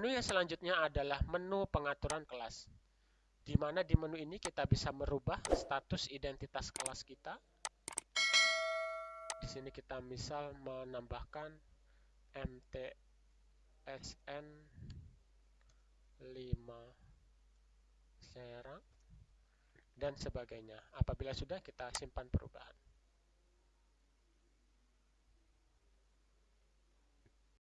Menu yang selanjutnya adalah menu pengaturan kelas. Di mana di menu ini kita bisa merubah status identitas kelas kita. Di sini kita misal menambahkan MTSN 5 Serang dan sebagainya. Apabila sudah kita simpan perubahan.